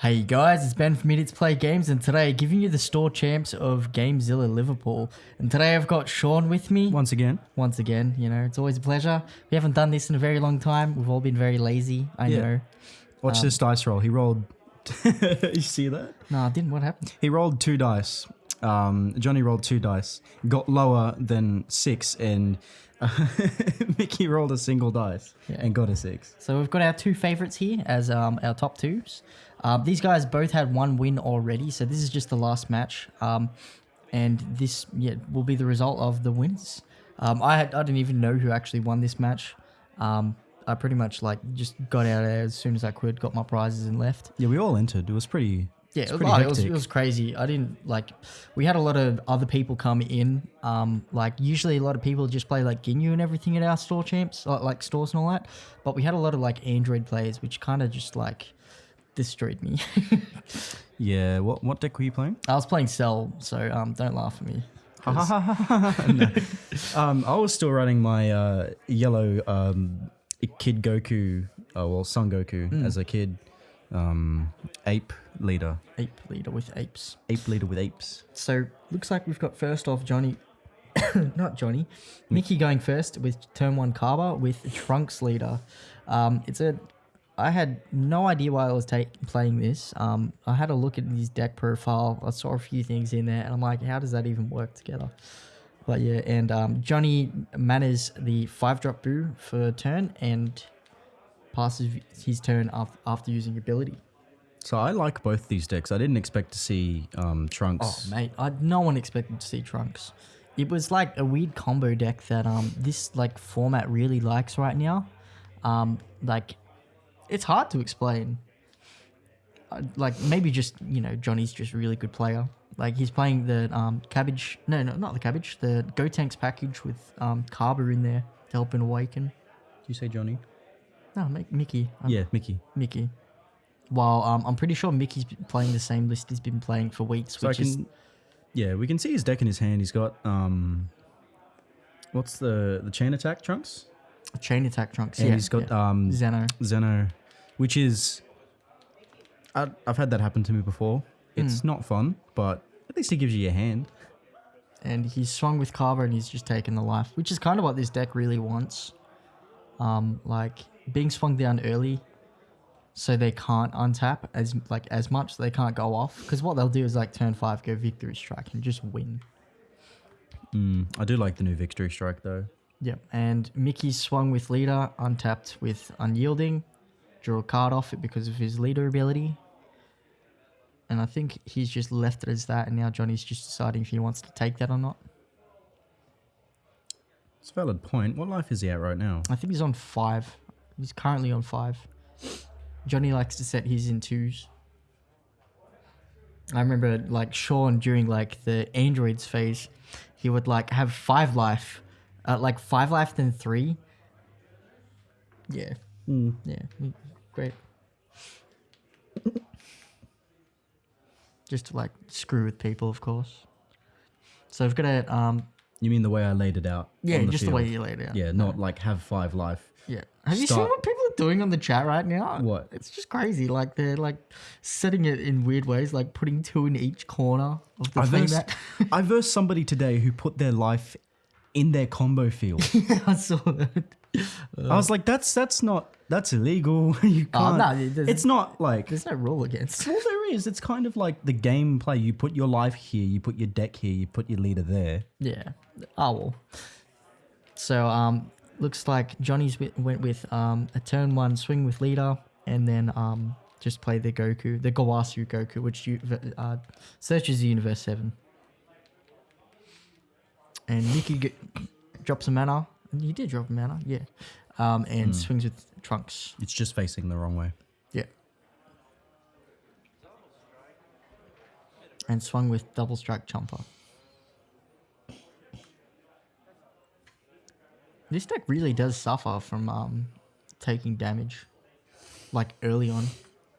Hey guys, it's Ben from Idiots Play Games, and today giving you the store champs of Gamezilla Liverpool. And today I've got Sean with me Once again, once again. You know, it's always a pleasure. We haven't done this in a very long time. We've all been very lazy. I Yeah. know. watch Um, this dice roll. He rolled. you see that? No, I didn't. What happened? He rolled two dice. Um, Johnny rolled two dice, got lower than six, and Mickey rolled a single dice Yeah. and got a six. So we've got our two favorites here as um, our top twos. Um, these guys both had one win already, so this is just the last match. Um, and this yeah will be the result of the winners. Um, I had, I didn't even know who actually won this match. Um, I pretty much like just got out of there as soon as I could, got my prizes and left. Yeah, we all entered. It was pretty. Yeah, it was, pretty oh, it, was, it was crazy. I didn't like. We had a lot of other people come in. Um, like usually a lot of people just play like Ginyu and everything at our store champs, like, like stores and all that. But we had a lot of like Android players, which kind of just like destroyed me. Yeah. What what deck were you playing? I was playing Cell, so um, don't laugh at me. No. um, I was still running my uh, yellow um, Kid Goku, uh, well, Son Goku Hmm. as a kid, um, ape leader, Ape leader with apes. ape leader with apes. So looks like we've got first off Johnny, not Johnny, Mickey going first with turn one Cabba with Trunks leader. Um, it's a, I had no idea why I was playing this. Um, I had a look at his deck profile. I saw a few things in there, and I'm like, how does that even work together? But yeah, and um, Johnny manners the five drop Buu for turn and passes his turn af- after using ability. So I like both these decks. I didn't expect to see um, Oh Trunks. mate, I no one expected to see Trunks. It was like a weird combo deck that um this like format really likes right now. Um, like it's hard to explain. Uh, like maybe just you know Johnny's just a really good player. Like he's playing the um cabbage. No, no, not the cabbage. The Gotenks package with um Cabba in there to help him awaken. Did you say Johnny? No, Mi- Mickey. Um, yeah, Mickey. Mickey. While um, I'm pretty sure Mickey's playing the same list he's been playing for weeks, So which is can, yeah, we can see his deck in his hand. He's got um, what's the the chain attack Trunks? Chain attack trunks. And yeah, he's got yeah. um Zeno. Zeno, which is I, I've had that happen to me before. It's Hmm. not fun, but at least he gives you a hand. and he's swung with Carver and he's just taken the life, which is kind of what this deck really wants. Um, like being swung down early, so they can't untap as like as much. They can't go off because what they'll do is like turn five go victory strike and just win. Mm, I do like the new victory strike though. Yep. And Mickey swung with leader, untapped with unyielding, drew a card off it because of his leader ability. And I think he's just left it as that, and now Johnny's just deciding if he wants to take that or not. It's a valid point. What life is he at right now? I think he's on five. He's currently on five. Johnny likes to set his in twos. I remember like Sean during like the androids phase, he would like have five life, uh, like five life then three. Yeah, Mm. yeah, great. Just to like screw with people, of course. So I've got a um You mean the way I laid it out? yeah, the just the way you laid it out. Yeah, not like have five life. Yeah. Have you seen what people are doing on the chat right now? What? It's just crazy. Like they're like setting it in weird ways, like putting two in each corner of the I thing. versed, That I versed somebody today who put their life in their combo field. I saw that. I was like, that's that's not that's illegal. you can't. Oh, no, it's not like There's no rule against. Well, there is. It's kind of like the gameplay. You put your life here, you put your deck here, you put your leader there. Yeah. Oh well. So um, looks like Johnny's went with um a turn one swing with leader, and then um just play the Goku, the Gawasu Goku, which you uh, searches the universe seven. And Nikki g- drops a mana. And he did drop a mana, yeah. Um, and swings with Trunks. It's just facing the wrong way. Yeah. And swung with double strike chomper. This deck really does suffer from um, taking damage, like early on.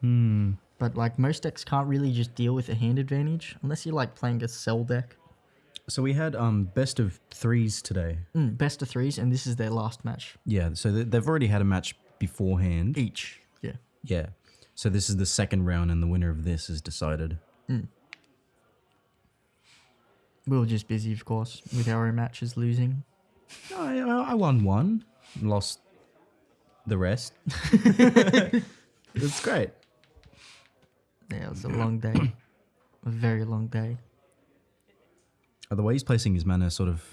Hmm. But like most decks can't really just deal with a hand advantage unless you're like playing a cell deck. So we had um best of threes today. Mm, best of threes, and this is their last match Yeah. So th- they've already had a match beforehand. each. Yeah. Yeah. So this is the second round, and the winner of this is decided. We were just busy, of course, with our own matches losing. I, I I won one, lost the rest. It's great. Yeah, it was a long day. a very long day. The way he's placing his mana sort of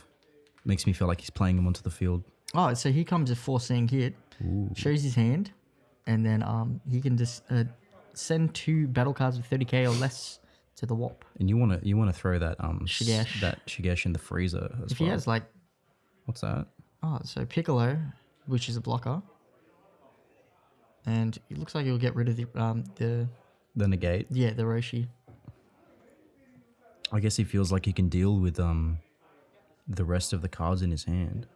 makes me feel like he's playing him onto the field. Oh, so he comes a four seeing hit, shows his hand, and then um he can just uh, send two battle cards with 30k or less to the WAP. And you want to you want to throw that um Shigesh. that Shigesh in the Frieza as If well. he has like What's that? oh, so Piccolo, which is a blocker, and it looks like he'll get rid of the um the The negate. yeah the Roshi. I guess he feels like he can deal with um the rest of the cards in his hand.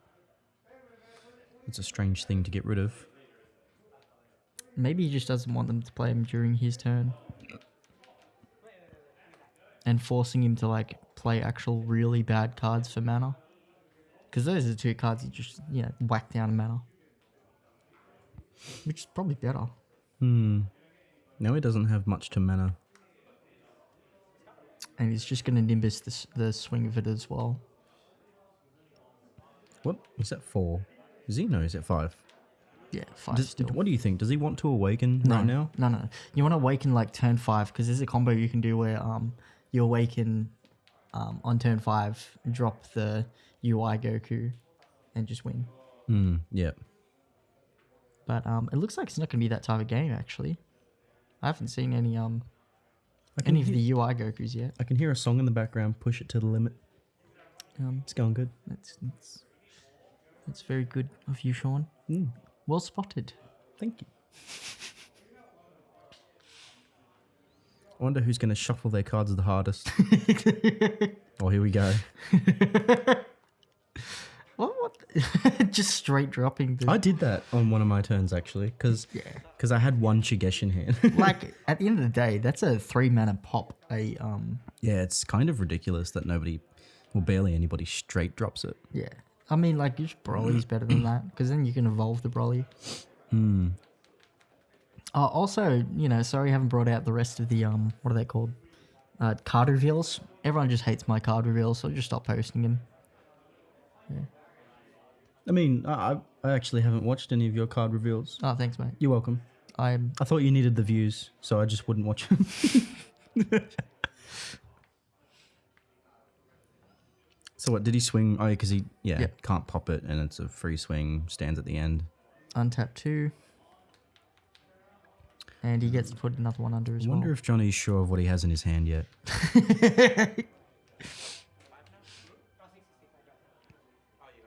It's a strange thing to get rid of. Maybe he just doesn't want them to play him during his turn. And forcing him to like play actual really bad cards for mana. Because those are the two cards you just, you know, whack down a mana. Which is probably better. Hmm. No, he doesn't have much to mana. And he's just going to Nimbus the, the swing of it as well. What is that four? Is he no? Is it five? Yeah, five Does, still. what do you think? Does he want to awaken no, right now? No, no. You want to awaken like turn five because there's a combo you can do where um you awaken um on turn five, drop the UI Goku, and just win. Hmm. Yeah. But um, it looks like it's not going to be that type of game. Actually, I haven't seen any um any of the UI Gokus yet. I can hear a song in the background. Push it to the limit. Um, It's going good. that's that's that's very good of you, Sean. Hmm. Well spotted. Thank you. I wonder who's going to shuffle their cards the hardest. oh, here we go. Just straight dropping. The, I did that on one of my turns actually, because yeah. I had one Shigesh in hand. like at the end of the day, that's a three mana pop. A um, yeah, it's kind of ridiculous that nobody, well, barely anybody straight drops it. yeah. I mean, like, just Broly's better than that because then you can evolve the Broly. Hmm. Uh, also, you know, sorry I haven't brought out the rest of the um, what are they called? Uh, card reveals. Everyone just hates my card reveals, so I'll just stop posting them. I mean, I, I- I actually haven't watched any of your card reveals. Oh, thanks, mate. You're welcome. I'm I thought you needed the views, so I just wouldn't watch them. so what did he swing? Oh, because he yeah Yep. can't pop it, and it's a free swing. Stands at the end. untapped two, and he gets to put another one under as I wonder well. if Johnny's sure of what he has in his hand yet.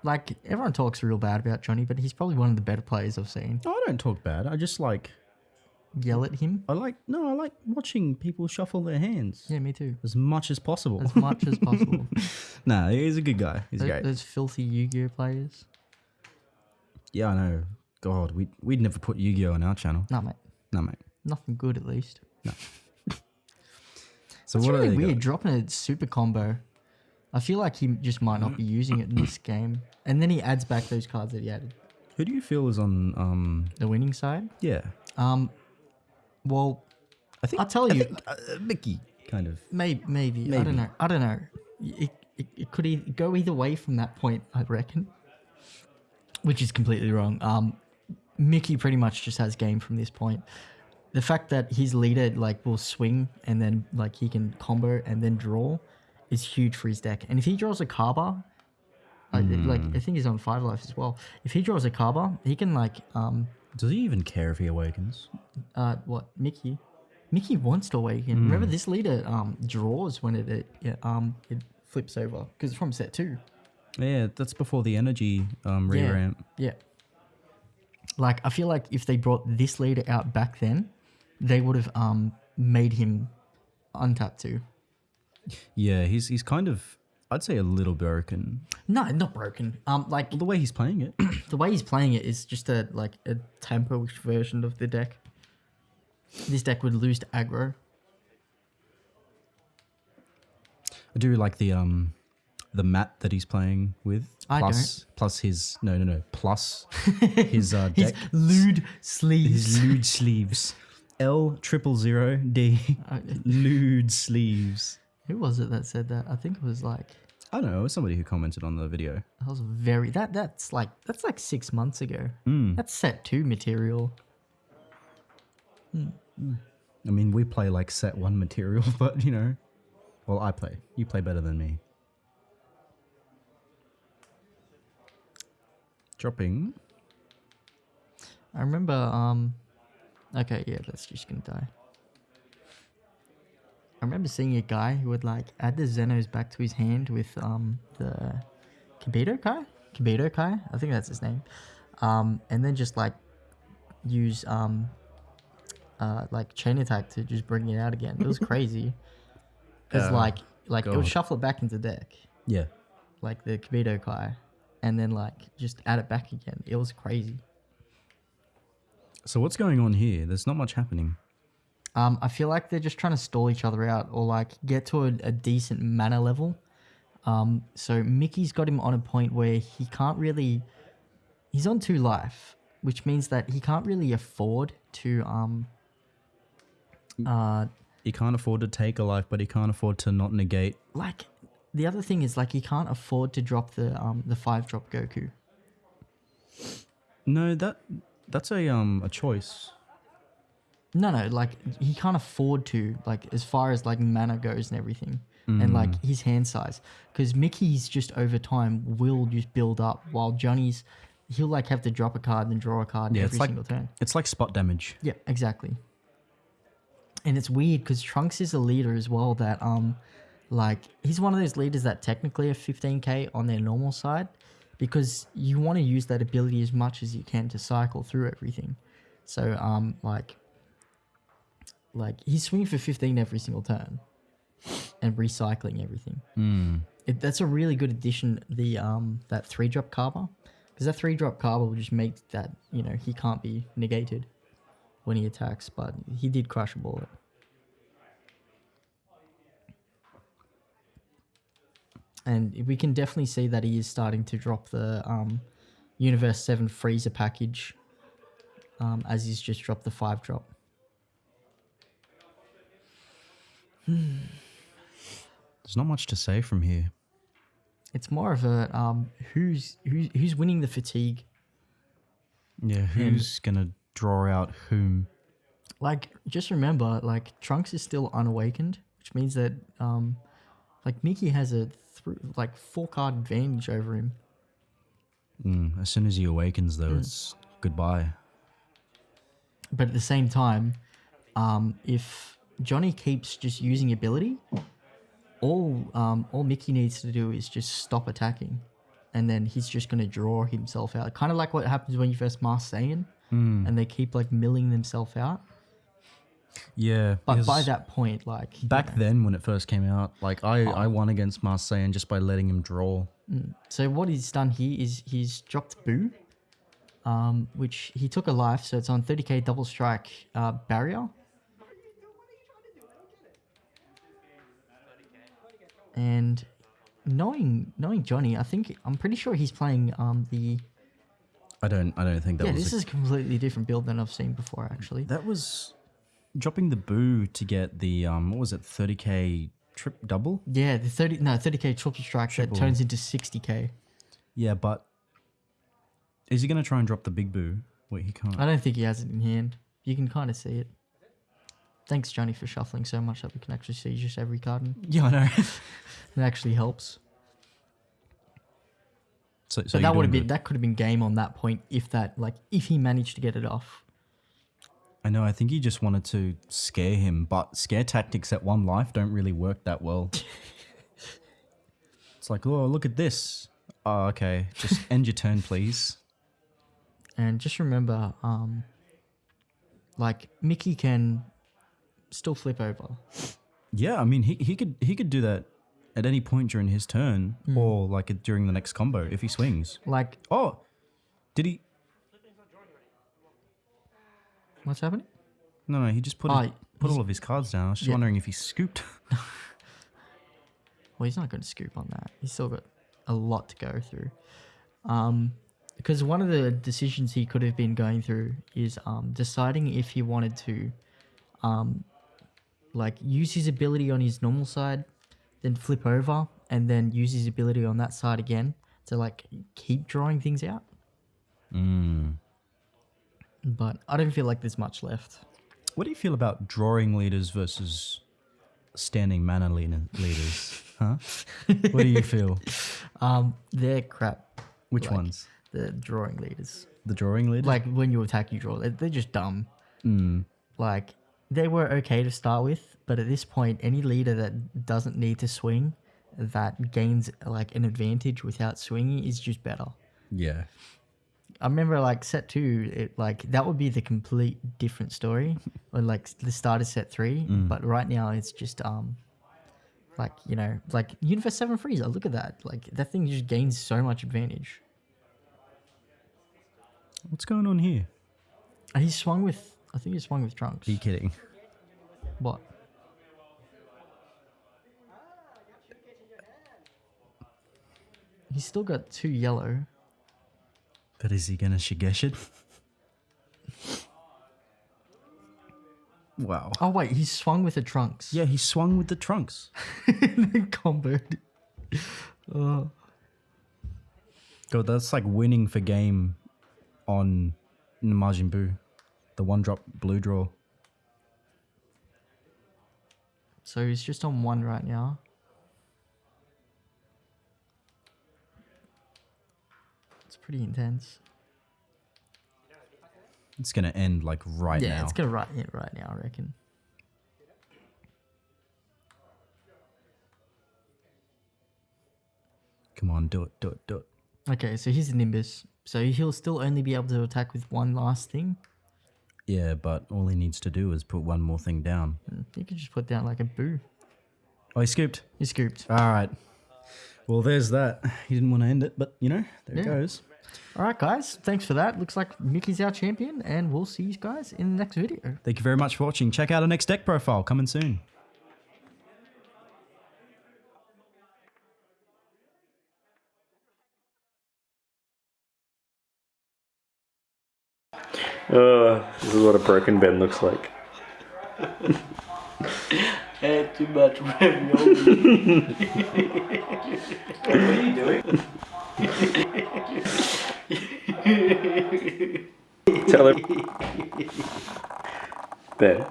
Like everyone talks real bad about Johnny, but he's probably one of the better players I've seen. No, I don't talk bad. I just like Yell at him. I like no, I like watching people shuffle their hands Yeah, me too. as much as possible. As much as possible. nah, he's a good guy. He's Those, great. those filthy Yu-Gi-Oh players. Yeah, I know. God, we we'd never put Yu-Gi-Oh on our channel. Nah, mate. No, mate. Nothing good, at least. No. so It's what really are they weird got? dropping a super combo. I feel like he just might not be using it in this game. And then he adds back those cards that he added. Who do you feel is on? Um, The winning side. yeah, Um, well, I think I'll tell I you. think, uh, Mickey kind of. Maybe, maybe. I Maybe. don't know. I don't know. It, it, it could e- go either way from that point, I reckon. Which is completely wrong. Um, Mickey pretty much just has game from this point. The fact that his leader like will swing and then like he can combo and then draw is huge for his deck. And if he draws a Cabba, like, like I think he's on five life as well. If he draws a Cabba, he can like um Does he even care if he awakens? uh what Mickey Mickey wants to awaken. Remember this leader um draws when it, it yeah, um it flips over because it's from set two. Yeah, that's before the energy um, Yeah. re-ramp. Yeah. Like I feel like if they brought this leader out back then, they would have um made him untap too. Yeah, he's he's kind of. I'd say a little broken. No, not broken. Um, like Well, the way he's playing it. the way he's playing it is just a like a tempo version of the deck. This deck would lose to aggro. I do like the um, the mat that he's playing with. I plus, plus his no no no plus his uh His deck lewd sleeves. his lewd sleeves. L triple zero D nude sleeves. Who was it that said that? I think it was like I don't know. It was somebody who commented on the video. that was very that that's like that's like six months ago. Mm. That's set two material. I mean, we play like set one material, but you know, well, I play. You play better than me. Dropping. I remember. Um. Okay, yeah, that's just gonna die. I remember seeing a guy who would like add the Zenos back to his hand with um the Kibito Kai, Kibito Kai, I think that's his name, um, and then just like use um uh like chain attack to just bring it out again. It was crazy, because Uh, like like it would shuffle it back into deck, Yeah. like the Kibito Kai, and then like just add it back again. It was crazy. So what's going on here? There's not much happening. Um, I feel like they're just trying to stall each other out or like get to a, a decent mana level. Um, so Mickey's got him on a point where he can't really. He's on two life, which means that he can't really afford to. Um, uh, He can't afford to take a life, but he can't afford to not negate. like the other thing is like he can't afford to drop the um the five drop Goku. No, that that's a um a choice. No, no, like he can't afford to, like as far as like mana goes and everything, and like his hand size, because Mickey's just over time will just build up, while Johnny's he'll like have to drop a card and then draw a card Yeah, every it's like single turn. it's like spot damage. Yeah, exactly. And it's weird because Trunks is a leader as well. That um, like he's one of those leaders that technically are 15k on their normal side, because you want to use that ability as much as you can to cycle through everything. So um, like, like he's swinging for 15 every single turn, and recycling everything. Hmm. It, that's a really good addition. The um that three drop carver, because that three drop carver will just make that you know he can't be negated when he attacks, but he did crush a bullet. And we can definitely see that he is starting to drop the um, Universe 7 Frieza package um, as he's just dropped the 5 drop. There's not much to say from here. It's more of a um, who's, who's, who's winning the fatigue. Yeah, who's gonna draw out whom? Like, just remember, like, Trunks is still unawakened, which means that, um, like, Mickey has a, th- like, four card advantage over him. Mm, as soon as he awakens, though, it's goodbye. But at the same time, um, if Johnny keeps just using ability, all um, all Mickey needs to do is just stop attacking, and then he's just gonna draw himself out. Kind of like what happens when you first master Saiyan, and they keep like milling themselves out. Yeah, But by that point, like you back know, then when it first came out, like I I won against Marseille just by letting him draw. So what he's done here is he's dropped Buu, um, which he took a life, so it's on 30k double strike uh, barrier. And knowing knowing Johnny, I think I'm pretty sure he's playing um, the I don't I don't think that yeah. was This a- is a completely different build than I've seen before, actually. that was dropping the Buu to get the um what was it 30k trip double. Yeah, the 30 no 30k triple strike Triple. that turns into 60k. Yeah, but is he gonna try and drop the big Buu? Wait, he can't. I don't think he has it in hand. You can kind of see it. Thanks, Johnny, for shuffling so much that we can actually see just every card. in. Yeah, I know. It actually helps. so, so that would have been that could have been game on that point if that like if he managed to get it off. I know. I think he just wanted to scare him, but scare tactics at one life don't really work that well. it's like, oh, look at this. Oh, okay. Just end your turn, please. And just remember, um, like Mickey can still flip over. Yeah, I mean, he, he could he could do that at any point during his turn, Hmm. or like during the next combo if he swings. Like Oh, did he? what's happening? No, no, he just put Oh, his, put all of his cards down. I was just Yeah. wondering if he scooped. Well, he's not going to scoop on that. He's still got a lot to go through. Um, because one of the decisions he could have been going through is um, deciding if he wanted to um, like use his ability on his normal side, then flip over, and then use his ability on that side again to like keep drawing things out. Mm. But I don't feel like there's much left. What do you feel about drawing leaders versus standing mana leader- leaders? Huh? what do you feel? Um, they're crap. Which Like, ones? The drawing leaders. The drawing leaders? Like when you attack, you draw. They're, they're just dumb. Mm. Like they were okay to start with, but at this point, any leader that doesn't need to swing, that gains like an advantage without swinging, is just better. Yeah. I remember like set two, it like that would be the complete different story, or like the start of set three. But right now, it's just um, like you know, like Universe Seven Frieza. Look at that! Like that thing just gains so much advantage. What's going on here? And he swung with, I think he swung with Trunks. Are you kidding? What? He's still got two yellow. But is he gonna Shigesh it? wow. Oh wait, he swung with the trunks. Yeah, he swung with the trunks. comboed. Oh. God, that's like winning for game on Majin Buu. The one drop blue draw. So he's just on one right now. It's pretty intense. It's gonna end like right yeah, now. Yeah, it's gonna right it right now, I reckon. Come on, do it, do it, do it. Okay, so here's Nimbus. So he'll still only be able to attack with one last thing. Yeah, but all he needs to do is put one more thing down. Mm, You could just put down like a Buu. Oh, he scooped. He scooped. All right. Well, there's that. He didn't want to end it, but you know, there it goes. All right, guys. Thanks for that. Looks like Mickey's our champion, and we'll see you guys in the next video. Thank you very much for watching. Check out our next deck profile coming soon. Uh, this is what a broken Ben looks like. Had too much ravioli. what are you doing? Tell him. Ben,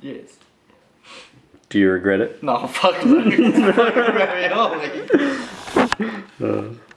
Yes. do you regret it? No, fuck no. It's fucking ravioli.